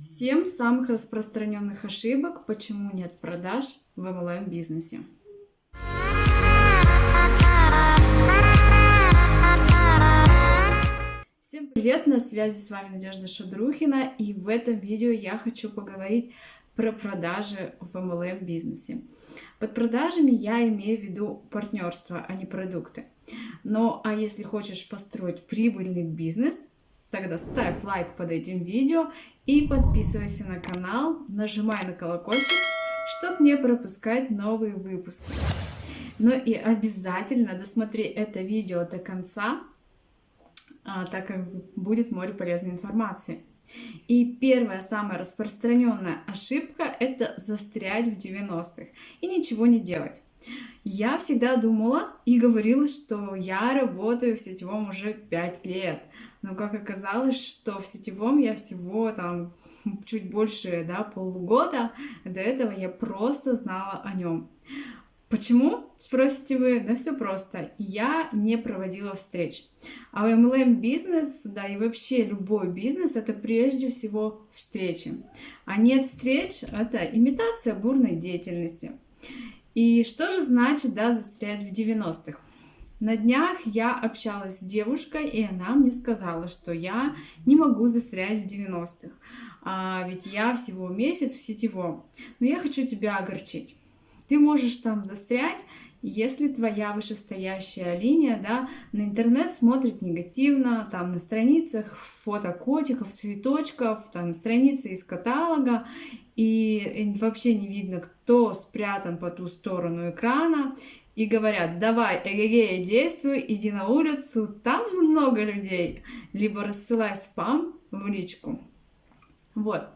7 самых распространенных ошибок, почему нет продаж в MLM бизнесе. Всем привет, на связи с вами Надежда Шадрухина, и в этом видео я хочу поговорить про продажи в MLM бизнесе. Под продажами я имею в виду партнерство, а не продукты. Но а если хочешь построить прибыльный бизнес, тогда ставь лайк под этим видео и подписывайся на канал, нажимай на колокольчик, чтобы не пропускать новые выпуски. Ну и обязательно досмотри это видео до конца, а, так как будет море полезной информации. И первая, самая распространенная ошибка – это застрять в 90-х и ничего не делать. Я всегда думала и говорила, что я работаю в сетевом уже 5 лет. Но как оказалось, что в сетевом я всего там чуть больше да, полгода, до этого я просто знала о нем. Почему? Спросите вы, да все просто. Я не проводила встреч. А MLM бизнес, да и вообще любой бизнес, это прежде всего встречи. А нет встреч, это имитация бурной деятельности. И что же значит, да, застрять в 90-х? На днях я общалась с девушкой, и она мне сказала, что я не могу застрять в 90-х, а ведь я всего месяц в сетевом. Но я хочу тебя огорчить. Ты можешь там застрять, если твоя вышестоящая линия, да, на интернет смотрит негативно, там на страницах фото котиков, цветочков, там страницы из каталога, и вообще не видно, кто спрятан по ту сторону экрана, и говорят, давай, эгегея, действуй, иди на улицу, там много людей, либо рассылай спам в личку. Вот.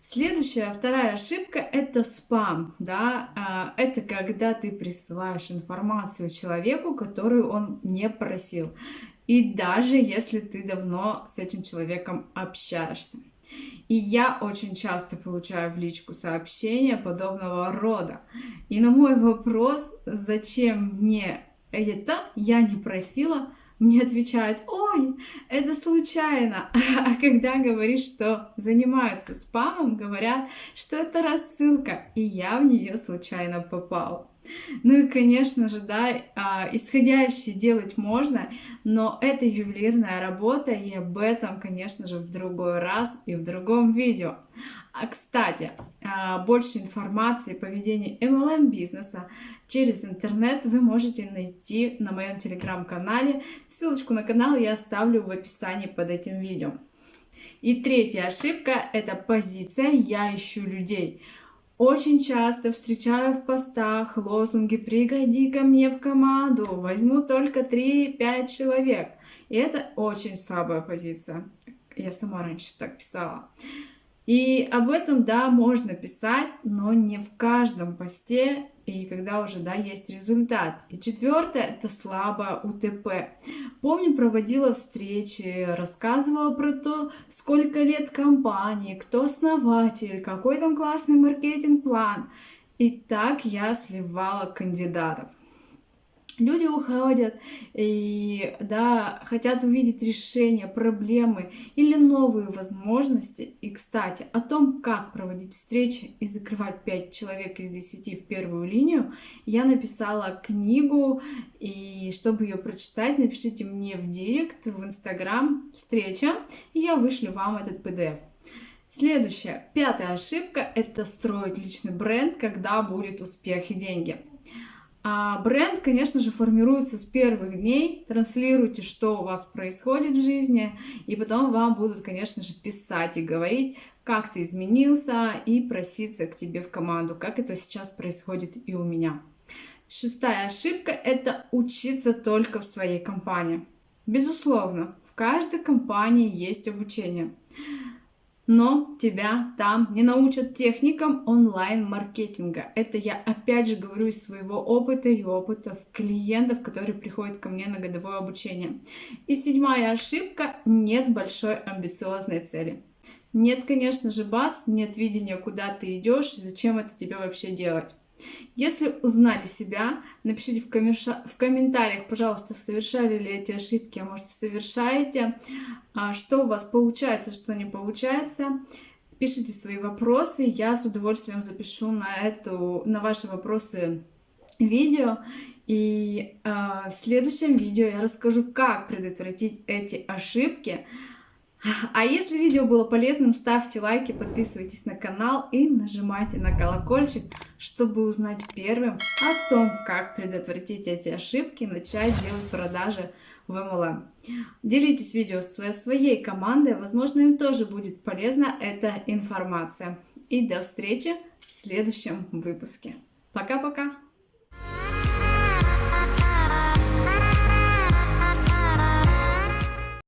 Следующая, вторая ошибка – это спам. Да? А, это когда ты присылаешь информацию человеку, которую он не просил. И даже если ты давно с этим человеком общаешься. И я очень часто получаю в личку сообщения подобного рода. И на мой вопрос, зачем мне это, я не просила, мне отвечают, ой, это случайно. А когда говоришь, что занимаются спамом, говорят, что это рассылка, и я в нее случайно попал. Ну и, конечно же, да, а, исходящие делать можно, но это ювелирная работа, и об этом, конечно же, в другой раз и в другом видео. А, кстати, а, больше информации о поведении MLM бизнеса через интернет вы можете найти на моем телеграм-канале. Ссылочку на канал я оставлю в описании под этим видео. И третья ошибка – это позиция «я ищу людей». Очень часто встречаю в постах лозунги «Приходи ко мне в команду, возьму только 3-5 человек». И это очень слабая позиция. Я сама раньше так писала. И об этом, да, можно писать, но не в каждом посте и когда уже, да, есть результат. И четвертое, это слабое УТП. Помню, проводила встречи, рассказывала про то, сколько лет компании, кто основатель, какой там классный маркетинг-план. И так я сливала кандидатов люди уходят и да, хотят увидеть решение проблемы или новые возможности. И, кстати, о том, как проводить встречи и закрывать 5 человек из 10 в первую линию, я написала книгу, и чтобы ее прочитать, напишите мне в директ, в инстаграм «Встреча», и я вышлю вам этот PDF. Следующая, пятая ошибка – это строить личный бренд, когда будет успех и деньги. А бренд, конечно же, формируется с первых дней. Транслируйте, что у вас происходит в жизни, и потом вам будут, конечно же, писать и говорить, как ты изменился, и проситься к тебе в команду, как это сейчас происходит и у меня. Шестая ошибка – это учиться только в своей компании. Безусловно, в каждой компании есть обучение но тебя там не научат техникам онлайн-маркетинга. Это я опять же говорю из своего опыта и опытов клиентов, которые приходят ко мне на годовое обучение. И седьмая ошибка – нет большой амбициозной цели. Нет, конечно же, бац, нет видения, куда ты идешь, зачем это тебе вообще делать. Если узнали себя, напишите в, коммерша... в комментариях, пожалуйста, совершали ли эти ошибки, а может совершаете, а, что у вас получается, что не получается. пишите свои вопросы, я с удовольствием запишу на, эту, на ваши вопросы видео. И э, в следующем видео я расскажу, как предотвратить эти ошибки. А если видео было полезным, ставьте лайки, подписывайтесь на канал и нажимайте на колокольчик, чтобы узнать первым о том, как предотвратить эти ошибки и начать делать продажи в MLM. Делитесь видео со своей командой, возможно, им тоже будет полезна эта информация. И до встречи в следующем выпуске. Пока-пока!